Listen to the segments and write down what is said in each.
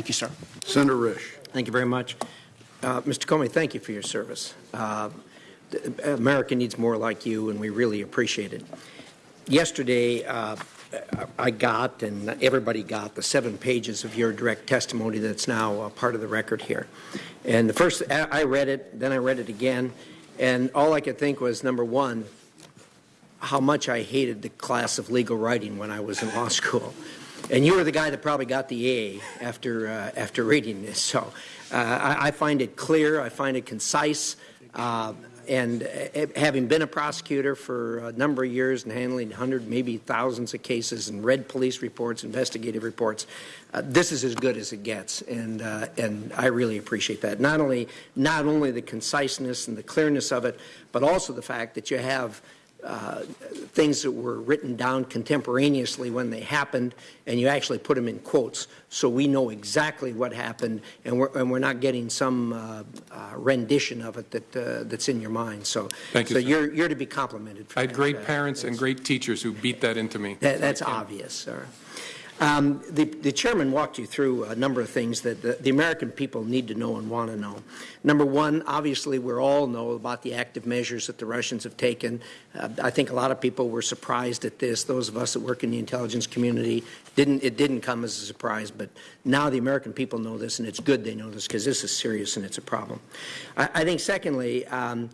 Thank you, sir. Senator Risch. Thank you very much. Uh, Mr. Comey, thank you for your service. Uh, America needs more like you, and we really appreciate it. Yesterday, uh, I got, and everybody got, the seven pages of your direct testimony that's now part of the record here. And the first, I read it, then I read it again, and all I could think was, number one, how much I hated the class of legal writing when I was in law school. And you were the guy that probably got the A after, uh, after reading this. So uh, I, I, find it clear, I find it concise. Uh, and uh, having been a prosecutor for a number of years and handling hundreds, maybe thousands of cases and read police reports, investigative reports, uh, this is as good as it gets, and uh, and I really appreciate that. Not only not only the conciseness and the clearness of it, but also the fact that you have uh, things that were written down contemporaneously when they happened, and you actually put them in quotes, so we know exactly what happened, and we're, and we're not getting some uh, uh, rendition of it that uh, that's in your mind. So, Thank you, so sir. you're you're to be complimented. I had great Uh, parents and great teachers who beat that into me. that, that's obvious, sir. Um, the, the, chairman walked you through a number of things that the, the, American people need to know and want to know. Number one, obviously, we all know about the active measures that the Russians have taken. Uh, I think a lot of people were surprised at this. Those of us that work in the intelligence community didn't. It didn't come as a surprise, but now the American people know this, and it's good they know this because this is serious and it's a problem. I, I think, secondly. Um,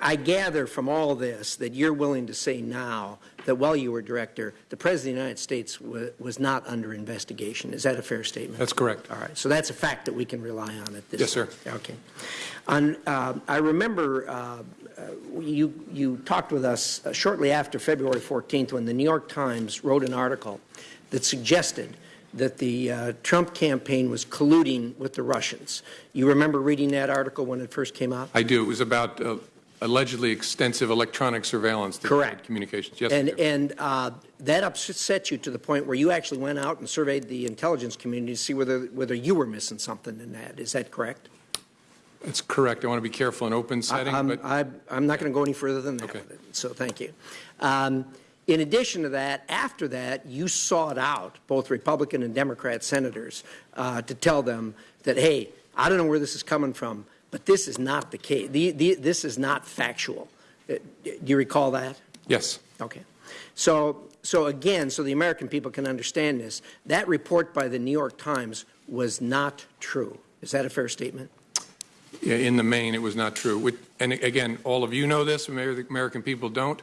I gather from all this that you're willing to say now that while you were director, the President of the United States was not under investigation. Is that a fair statement? That's correct. All right. So that's a fact that we can rely on at this Yes, sir. Okay. On, uh, I remember uh, uh, you, you talked with us uh, shortly after February 14th when the New York Times wrote an article that suggested that the uh, Trump campaign was colluding with the Russians. You remember reading that article when it first came out? I do. It was about uh, allegedly extensive electronic surveillance Correct. communications. Yes, and, and uh, that upset you to the point where you actually went out and surveyed the intelligence community to see whether whether you were missing something in that. Is that correct? That's correct. I want to be careful in open setting, I, am but I, I'm not going to go any further than that Okay. So thank you. Um, in addition to that, after that, you sought out both Republican and Democrat senators uh, to tell them that, hey, I don't know where this is coming from, but this is not the case. The, the, this is not factual. Uh, do you recall that? yes. Okay. So, so again, so the American people can understand this, that report by the New York Times was not true. Is that a fair statement? Yeah, In the main, it was not true. And again, all of you know this, maybe the American people don't.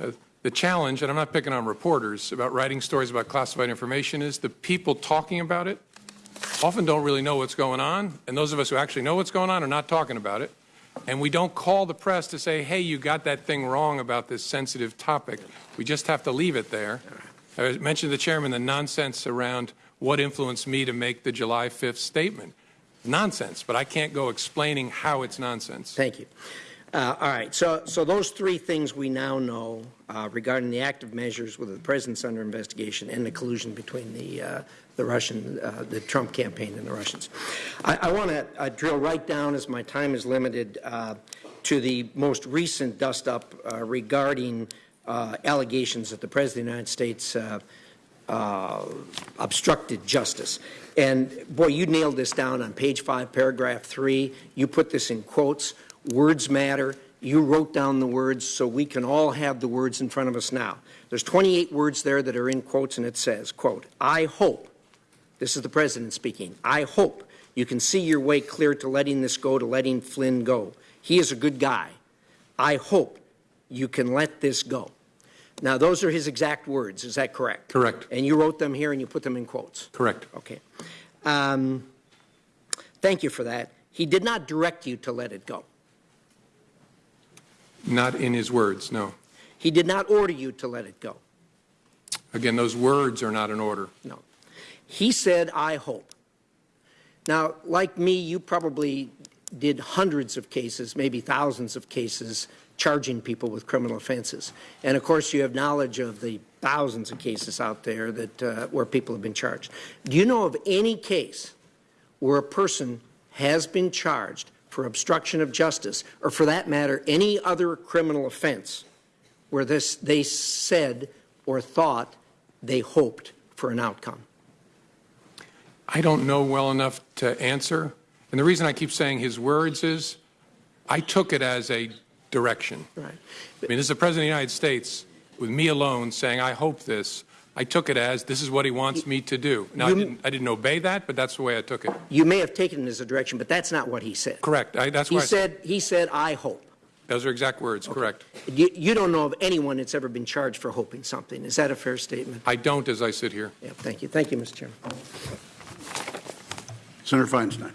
Uh, The challenge, and I'm not picking on reporters about writing stories about classified information, is the people talking about it often don't really know what's going on, and those of us who actually know what's going on are not talking about it. And we don't call the press to say, hey, you got that thing wrong about this sensitive topic. We just have to leave it there. I mentioned to the chairman the nonsense around what influenced me to make the July 5th statement. Nonsense, but I can't go explaining how it's nonsense. Thank you. Uh, all right. So, so those three things we now know uh, regarding the active measures with the president's under investigation and the collusion between the uh, the Russian, uh, the Trump campaign and the Russians. I, I want to uh, drill right down, as my time is limited, uh, to the most recent dust up regarding allegations that the president of the United States obstructed justice. And boy, you nailed this down on page five, paragraph three. You put this in quotes. Words matter. You wrote down the words so we can all have the words in front of us now. There's 28 words there that are in quotes, and it says, quote, I hope, this is the president speaking, I hope you can see your way clear to letting this go, to letting Flynn go. He is a good guy. I hope you can let this go. Now, those are his exact words. Is that correct? Correct. And you wrote them here and you put them in quotes. Correct. Okay. Um, thank you for that. He did not direct you to let it go. Not in his words, no. He did not order you to let it go. Again, those words are not in order. No. He said, I hope. Now, like me, you probably did hundreds of cases, maybe thousands of cases, charging people with criminal offenses. And of course, you have knowledge of the thousands of cases out there that uh, where people have been charged. Do you know of any case where a person has been charged for obstruction of justice, or for that matter, any other criminal offense, where this they said or thought they hoped for an outcome? I don't know well enough to answer. And the reason I keep saying his words is, I took it as a direction. Right. I mean, this is the President of the United States, with me alone, saying, I hope this. I took it as, this is what he wants me to do. Now, I didn't, I didn't obey that, but that's the way I took it. You may have taken it as a direction, but that's not what he said. Correct. I, that's He why, I- said, he said, "I hope." those are exact words, correct. You, you don't know of anyone that's ever been charged for hoping something. Is that a fair statement? I don't as I sit here. Yeah, thank you. Thank you, Mr. Chairman. Senator Feinstein.